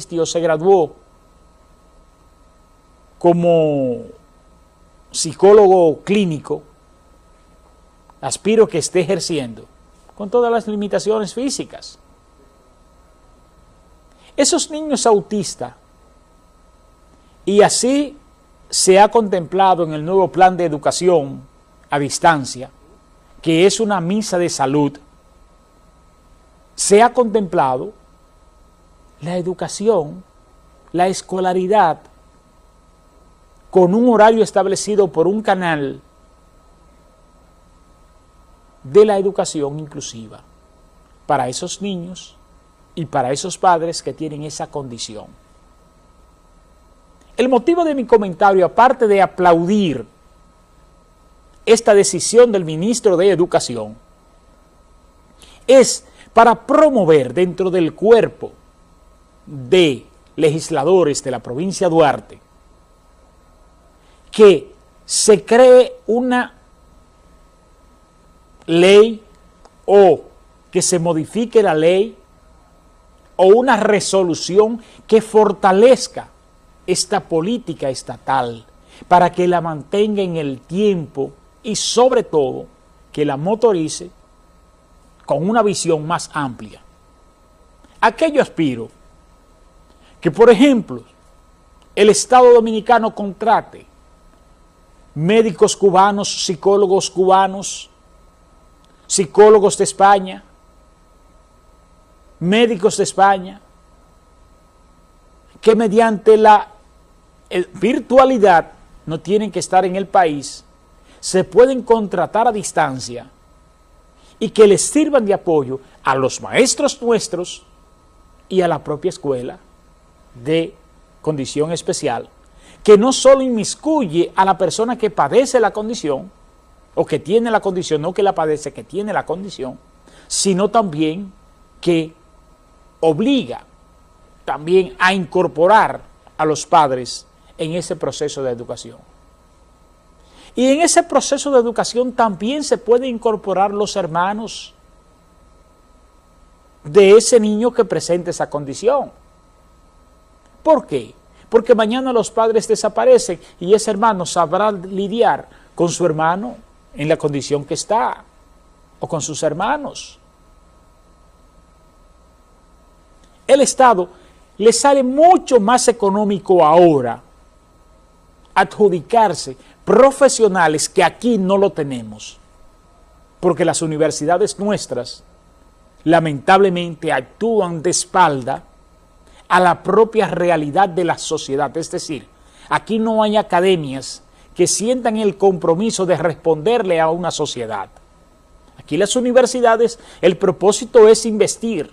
se graduó como psicólogo clínico, aspiro que esté ejerciendo con todas las limitaciones físicas. Esos niños autistas, y así se ha contemplado en el nuevo plan de educación a distancia, que es una misa de salud, se ha contemplado la educación, la escolaridad, con un horario establecido por un canal de la educación inclusiva para esos niños y para esos padres que tienen esa condición. El motivo de mi comentario, aparte de aplaudir esta decisión del ministro de Educación, es para promover dentro del cuerpo de legisladores de la provincia de Duarte que se cree una ley o que se modifique la ley o una resolución que fortalezca esta política estatal para que la mantenga en el tiempo y sobre todo que la motorice con una visión más amplia. Aquello aspiro que, por ejemplo, el Estado Dominicano contrate médicos cubanos, psicólogos cubanos, psicólogos de España, médicos de España, que mediante la virtualidad no tienen que estar en el país, se pueden contratar a distancia y que les sirvan de apoyo a los maestros nuestros y a la propia escuela de condición especial, que no solo inmiscuye a la persona que padece la condición, o que tiene la condición, no que la padece, que tiene la condición, sino también que obliga también a incorporar a los padres en ese proceso de educación. Y en ese proceso de educación también se puede incorporar los hermanos de ese niño que presenta esa condición. ¿Por qué? Porque mañana los padres desaparecen y ese hermano sabrá lidiar con su hermano en la condición que está o con sus hermanos. El Estado le sale mucho más económico ahora adjudicarse profesionales que aquí no lo tenemos, porque las universidades nuestras lamentablemente actúan de espalda a la propia realidad de la sociedad, es decir, aquí no hay academias que sientan el compromiso de responderle a una sociedad. Aquí las universidades, el propósito es investir.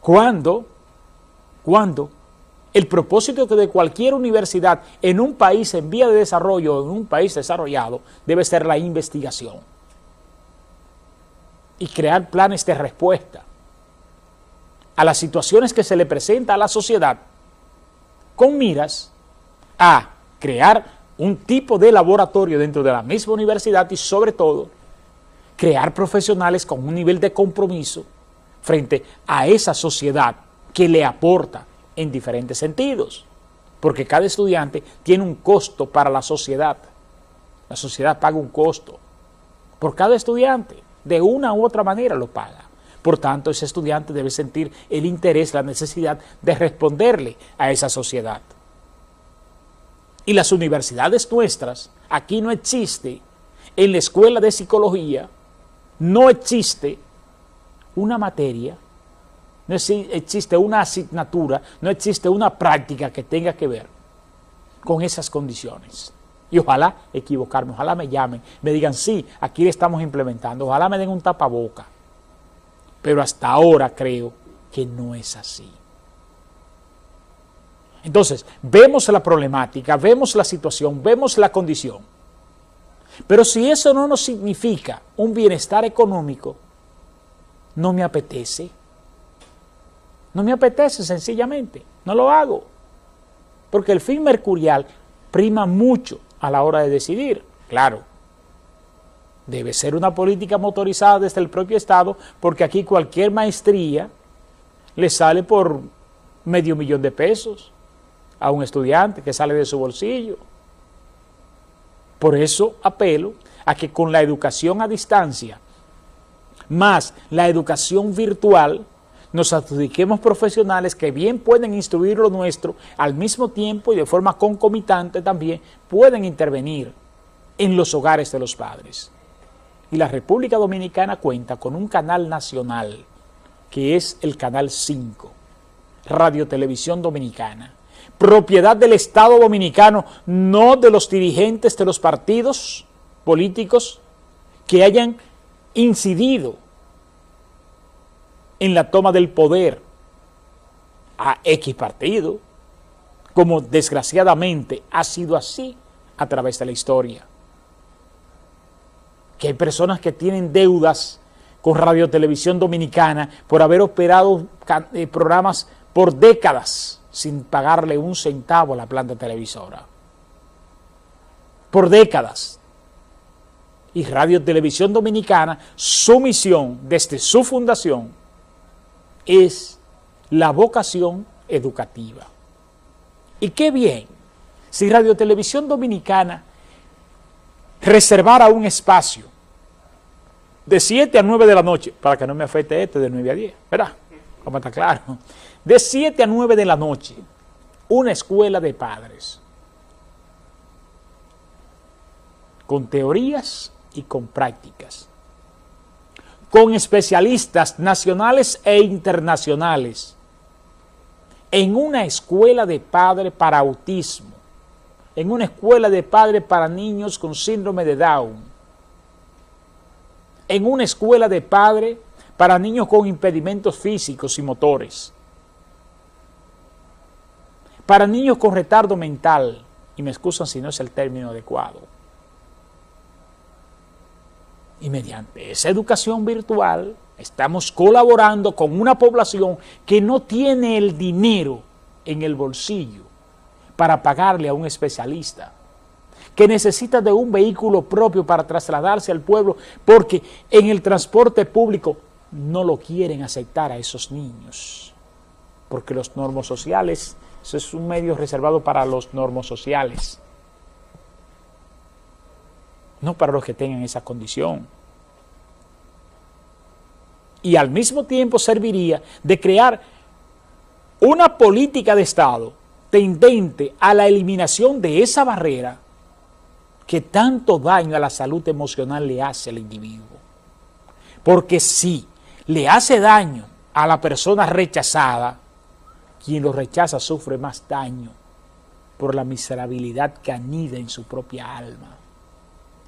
¿Cuándo? ¿Cuándo? El propósito de cualquier universidad en un país en vía de desarrollo o en un país desarrollado debe ser la investigación y crear planes de respuesta a las situaciones que se le presenta a la sociedad con miras a crear un tipo de laboratorio dentro de la misma universidad y sobre todo crear profesionales con un nivel de compromiso frente a esa sociedad que le aporta en diferentes sentidos, porque cada estudiante tiene un costo para la sociedad. La sociedad paga un costo por cada estudiante, de una u otra manera lo paga. Por tanto, ese estudiante debe sentir el interés, la necesidad de responderle a esa sociedad. Y las universidades nuestras, aquí no existe, en la escuela de psicología, no existe una materia, no existe una asignatura, no existe una práctica que tenga que ver con esas condiciones. Y ojalá equivocarme, ojalá me llamen, me digan, sí, aquí le estamos implementando, ojalá me den un tapaboca. Pero hasta ahora creo que no es así. Entonces, vemos la problemática, vemos la situación, vemos la condición. Pero si eso no nos significa un bienestar económico, no me apetece. No me apetece sencillamente, no lo hago. Porque el fin mercurial prima mucho a la hora de decidir, claro. Debe ser una política motorizada desde el propio Estado, porque aquí cualquier maestría le sale por medio millón de pesos a un estudiante que sale de su bolsillo. Por eso apelo a que con la educación a distancia, más la educación virtual, nos adjudiquemos profesionales que bien pueden instruir lo nuestro, al mismo tiempo y de forma concomitante también pueden intervenir en los hogares de los padres. Y la República Dominicana cuenta con un canal nacional, que es el Canal 5, Radio Televisión Dominicana, propiedad del Estado Dominicano, no de los dirigentes de los partidos políticos que hayan incidido en la toma del poder a X partido, como desgraciadamente ha sido así a través de la historia. Que hay personas que tienen deudas con Radio Televisión Dominicana por haber operado eh, programas por décadas sin pagarle un centavo a la planta televisora. Por décadas. Y Radio Televisión Dominicana, su misión desde su fundación es la vocación educativa. Y qué bien si Radio Televisión Dominicana reservara un espacio de 7 a 9 de la noche, para que no me afecte este de 9 a 10, ¿verdad? Como está claro. De 7 a 9 de la noche, una escuela de padres, con teorías y con prácticas con especialistas nacionales e internacionales en una escuela de padre para autismo, en una escuela de padre para niños con síndrome de Down, en una escuela de padre para niños con impedimentos físicos y motores, para niños con retardo mental, y me excusan si no es el término adecuado, y mediante esa educación virtual estamos colaborando con una población que no tiene el dinero en el bolsillo para pagarle a un especialista, que necesita de un vehículo propio para trasladarse al pueblo porque en el transporte público no lo quieren aceptar a esos niños, porque los normos sociales, eso es un medio reservado para los normos sociales no para los que tengan esa condición. Y al mismo tiempo serviría de crear una política de Estado tendente a la eliminación de esa barrera que tanto daño a la salud emocional le hace al individuo. Porque si le hace daño a la persona rechazada, quien lo rechaza sufre más daño por la miserabilidad que anida en su propia alma.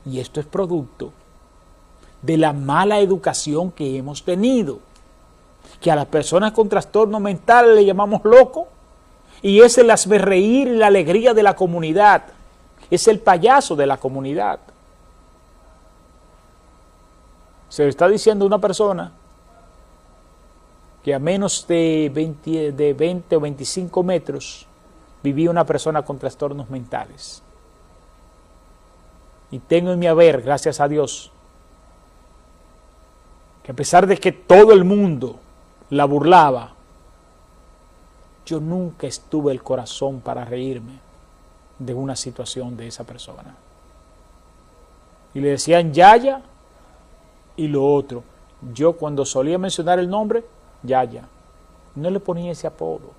Y esto es producto de la mala educación que hemos tenido. Que a las personas con trastorno mental le llamamos loco y es el reír y la alegría de la comunidad. Es el payaso de la comunidad. Se le está diciendo una persona que a menos de 20, de 20 o 25 metros vivía una persona con trastornos mentales y tengo en mi haber, gracias a Dios, que a pesar de que todo el mundo la burlaba, yo nunca estuve el corazón para reírme de una situación de esa persona. Y le decían Yaya y lo otro. Yo cuando solía mencionar el nombre, Yaya, no le ponía ese apodo.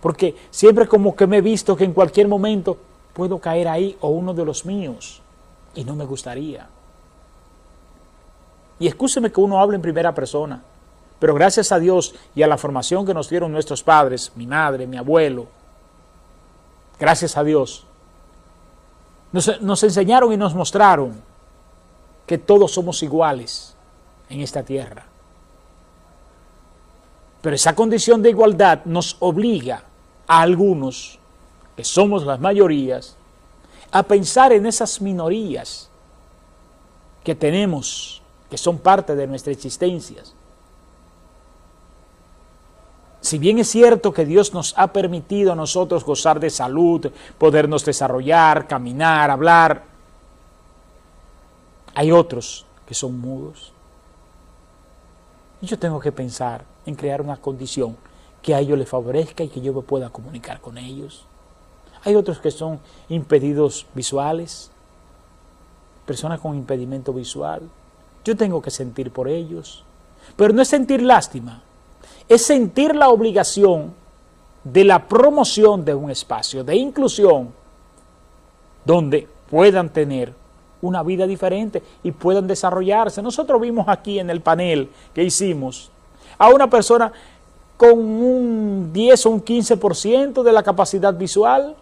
Porque siempre como que me he visto que en cualquier momento puedo caer ahí o uno de los míos y no me gustaría. Y escúcheme que uno hable en primera persona, pero gracias a Dios y a la formación que nos dieron nuestros padres, mi madre, mi abuelo, gracias a Dios, nos, enseñaron y nos mostraron que todos somos iguales en esta tierra. Pero esa condición de igualdad nos obliga a algunos, que somos las mayorías, a pensar en esas minorías que tenemos, que son parte de nuestra existencia. Si bien es cierto que Dios nos ha permitido a nosotros gozar de salud, podernos desarrollar, caminar, hablar, hay otros que son mudos. Y yo tengo que pensar en crear una condición que a ellos les favorezca y que yo me pueda comunicar con ellos. Hay otros que son impedidos visuales, personas con impedimento visual. Yo tengo que sentir por ellos. Pero no es sentir lástima, es sentir la obligación de la promoción de un espacio de inclusión donde puedan tener una vida diferente y puedan desarrollarse. Nosotros vimos aquí en el panel que hicimos a una persona con un 10 o un 15% de la capacidad visual